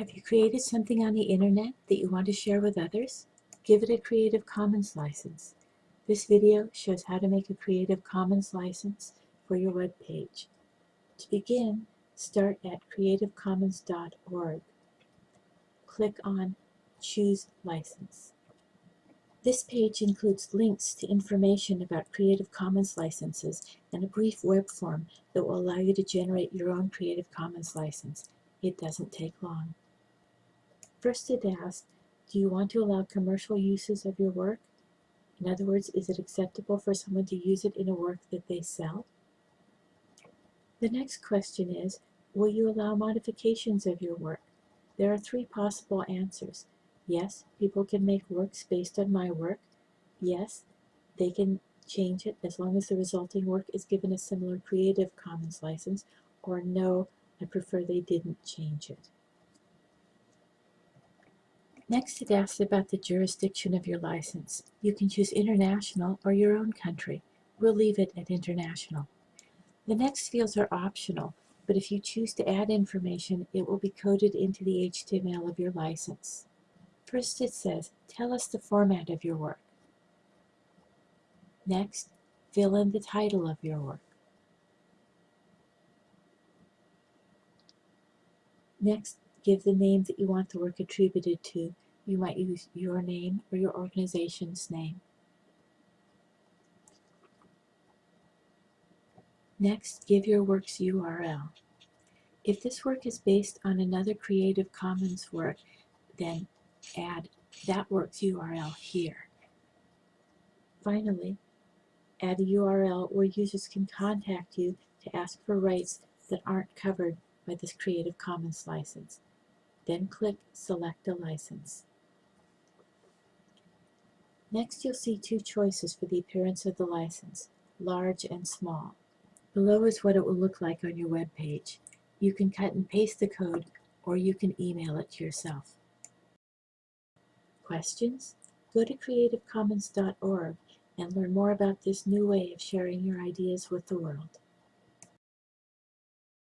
Have you created something on the internet that you want to share with others? Give it a Creative Commons license. This video shows how to make a Creative Commons license for your web page. To begin, start at creativecommons.org. Click on Choose License. This page includes links to information about Creative Commons licenses and a brief web form that will allow you to generate your own Creative Commons license. It doesn't take long. First it asks, do you want to allow commercial uses of your work? In other words, is it acceptable for someone to use it in a work that they sell? The next question is, will you allow modifications of your work? There are three possible answers. Yes, people can make works based on my work. Yes, they can change it as long as the resulting work is given a similar Creative Commons license. Or no, I prefer they didn't change it. Next, it asks about the jurisdiction of your license. You can choose international or your own country. We'll leave it at international. The next fields are optional, but if you choose to add information, it will be coded into the HTML of your license. First it says, tell us the format of your work. Next, fill in the title of your work. Next, give the name that you want the work attributed to. You might use your name or your organization's name. Next, give your work's URL. If this work is based on another Creative Commons work, then add that work's URL here. Finally, add a URL where users can contact you to ask for rights that aren't covered by this Creative Commons license. Then click Select a License. Next you'll see two choices for the appearance of the license, large and small. Below is what it will look like on your web page. You can cut and paste the code or you can email it to yourself. Questions? Go to creativecommons.org and learn more about this new way of sharing your ideas with the world.